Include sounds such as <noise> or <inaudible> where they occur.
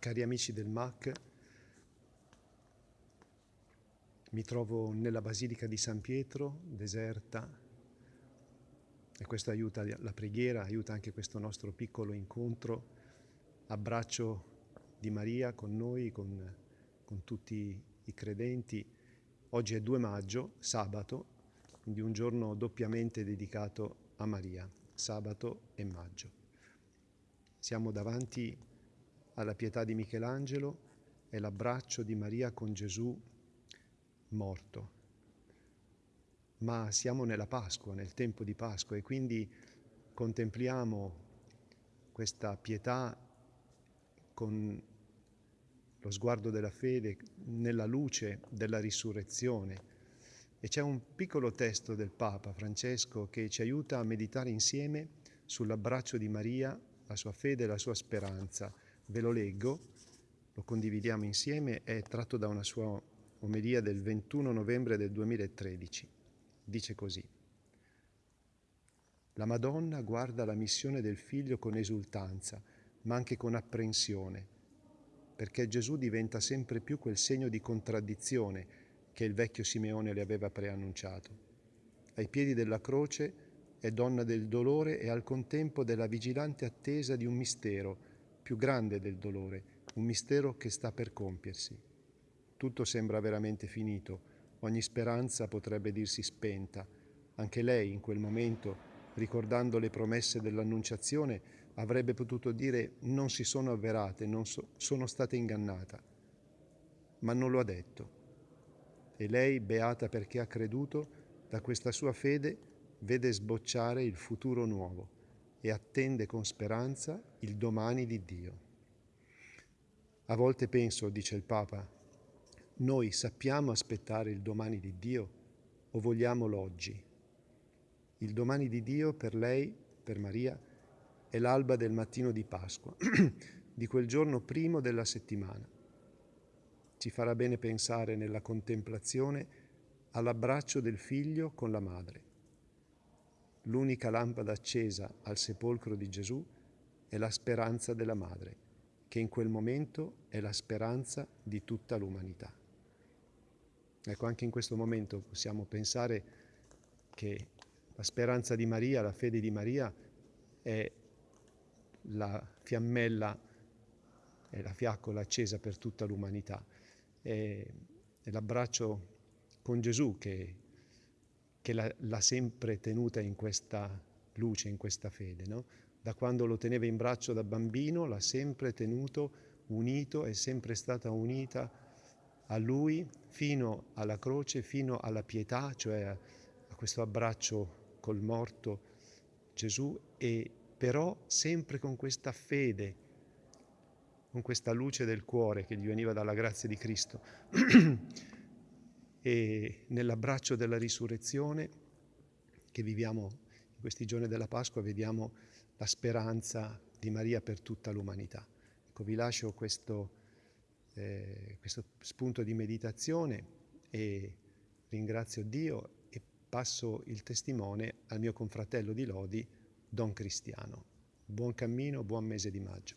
Cari amici del MAC, mi trovo nella Basilica di San Pietro, deserta, e questo aiuta la preghiera, aiuta anche questo nostro piccolo incontro, abbraccio di Maria con noi, con, con tutti i credenti. Oggi è 2 maggio, sabato, quindi un giorno doppiamente dedicato a Maria, sabato e maggio. Siamo davanti alla pietà di Michelangelo è l'abbraccio di Maria con Gesù morto. Ma siamo nella Pasqua, nel tempo di Pasqua e quindi contempliamo questa pietà con lo sguardo della fede nella luce della risurrezione. E c'è un piccolo testo del Papa Francesco che ci aiuta a meditare insieme sull'abbraccio di Maria, la sua fede e la sua speranza Ve lo leggo, lo condividiamo insieme, è tratto da una sua omelia del 21 novembre del 2013. Dice così. La Madonna guarda la missione del figlio con esultanza, ma anche con apprensione, perché Gesù diventa sempre più quel segno di contraddizione che il vecchio Simeone le aveva preannunciato. Ai piedi della croce è donna del dolore e al contempo della vigilante attesa di un mistero, più grande del dolore, un mistero che sta per compiersi. Tutto sembra veramente finito, ogni speranza potrebbe dirsi spenta. Anche lei in quel momento, ricordando le promesse dell'Annunciazione, avrebbe potuto dire non si sono avverate, non so, sono stata ingannata. Ma non lo ha detto. E lei, beata perché ha creduto, da questa sua fede vede sbocciare il futuro nuovo e attende con speranza il domani di Dio. A volte penso, dice il Papa, noi sappiamo aspettare il domani di Dio o vogliamo l'oggi? Il domani di Dio per lei, per Maria, è l'alba del mattino di Pasqua, <clears throat> di quel giorno primo della settimana. Ci farà bene pensare nella contemplazione all'abbraccio del figlio con la madre L'unica lampada accesa al sepolcro di Gesù è la speranza della madre, che in quel momento è la speranza di tutta l'umanità. Ecco, anche in questo momento possiamo pensare che la speranza di Maria, la fede di Maria è la fiammella, è la fiaccola accesa per tutta l'umanità. È, è l'abbraccio con Gesù che che l'ha sempre tenuta in questa luce, in questa fede. No? Da quando lo teneva in braccio da bambino l'ha sempre tenuto unito, è sempre stata unita a lui fino alla croce, fino alla pietà, cioè a, a questo abbraccio col morto Gesù, e però sempre con questa fede, con questa luce del cuore che gli veniva dalla grazia di Cristo. <clears throat> e nell'abbraccio della risurrezione che viviamo in questi giorni della Pasqua vediamo la speranza di Maria per tutta l'umanità. Ecco, vi lascio questo, eh, questo spunto di meditazione e ringrazio Dio e passo il testimone al mio confratello di Lodi, Don Cristiano. Buon cammino, buon mese di maggio.